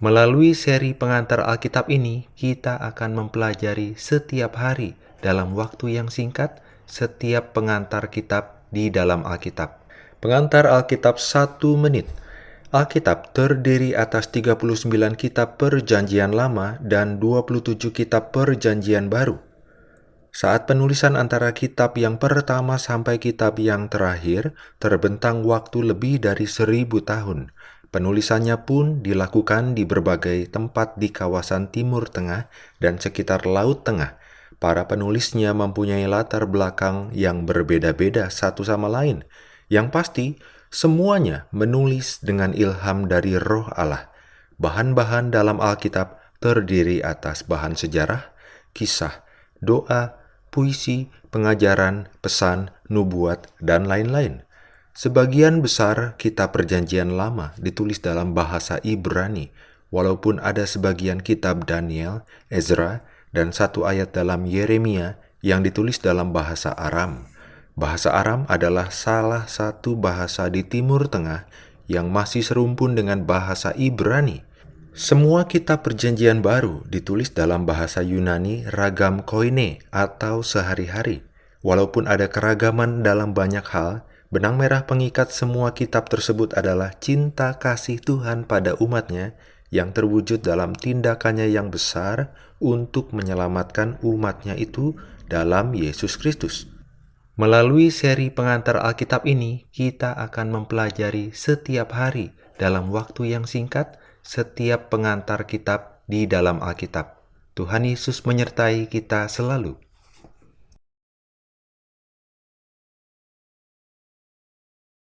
Melalui seri pengantar Alkitab ini, kita akan mempelajari setiap hari dalam waktu yang singkat setiap pengantar kitab di dalam Alkitab. Pengantar Alkitab satu menit. Alkitab terdiri atas 39 kitab perjanjian lama dan 27 kitab perjanjian baru. Saat penulisan antara kitab yang pertama sampai kitab yang terakhir terbentang waktu lebih dari seribu tahun. Penulisannya pun dilakukan di berbagai tempat di kawasan Timur Tengah dan sekitar Laut Tengah. Para penulisnya mempunyai latar belakang yang berbeda-beda satu sama lain. Yang pasti, semuanya menulis dengan ilham dari roh Allah. Bahan-bahan dalam Alkitab terdiri atas bahan sejarah, kisah, doa, puisi, pengajaran, pesan, nubuat, dan lain-lain. Sebagian besar kitab perjanjian lama ditulis dalam bahasa Ibrani, walaupun ada sebagian kitab Daniel, Ezra, dan satu ayat dalam Yeremia yang ditulis dalam bahasa Aram. Bahasa Aram adalah salah satu bahasa di Timur Tengah yang masih serumpun dengan bahasa Ibrani. Semua kitab perjanjian baru ditulis dalam bahasa Yunani ragam koine atau sehari-hari. Walaupun ada keragaman dalam banyak hal, Benang merah pengikat semua kitab tersebut adalah cinta kasih Tuhan pada umatnya yang terwujud dalam tindakannya yang besar untuk menyelamatkan umatnya itu dalam Yesus Kristus. Melalui seri pengantar Alkitab ini, kita akan mempelajari setiap hari dalam waktu yang singkat setiap pengantar kitab di dalam Alkitab. Tuhan Yesus menyertai kita selalu.